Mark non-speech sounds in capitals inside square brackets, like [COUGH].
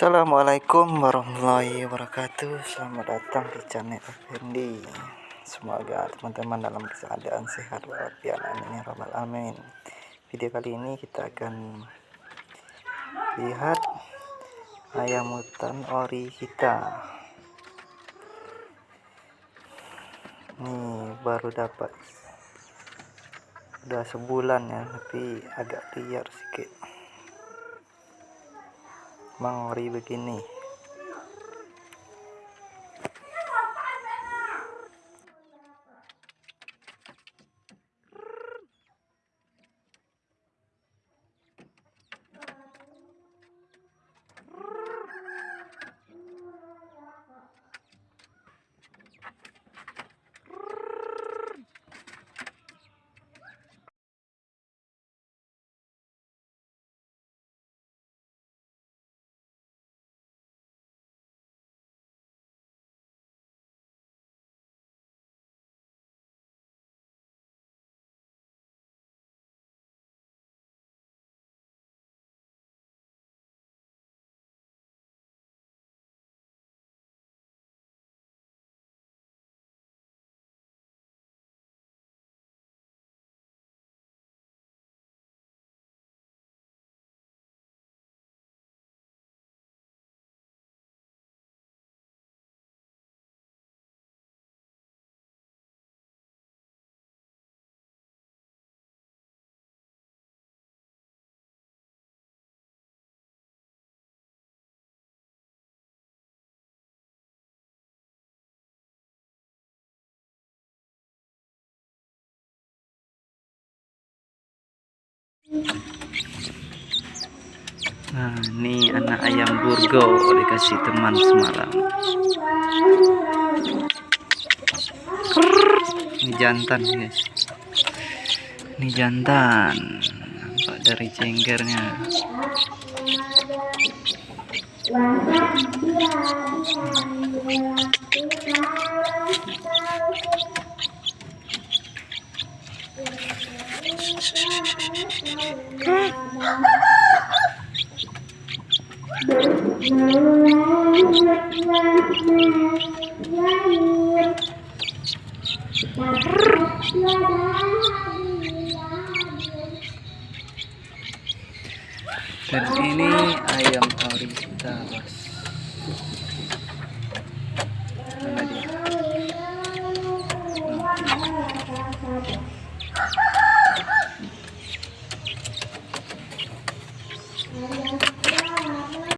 Assalamualaikum warahmatullahi wabarakatuh. Selamat datang di channel Effendi. Semoga teman-teman dalam keadaan sehat walafiat. Amin ya alamin. Video kali ini kita akan lihat ayam hutan ori kita. Ini baru dapat Udah sebulan ya tapi agak liar sedikit mangori begini Nah, ini anak ayam burgo dikasih teman semalam. Ini jantan, guys. Ini jantan. Nampak dari cenggernya. [LAUGHS] Dan ini ayam orita, bos. Mana